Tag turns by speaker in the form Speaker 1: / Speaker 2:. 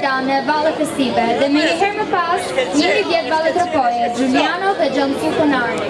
Speaker 1: Dame, Valle Fesipe, dhe me një herë më pas, një një vjetë Valle Tropoje, Giuliano dhe Gjëndësu Konari.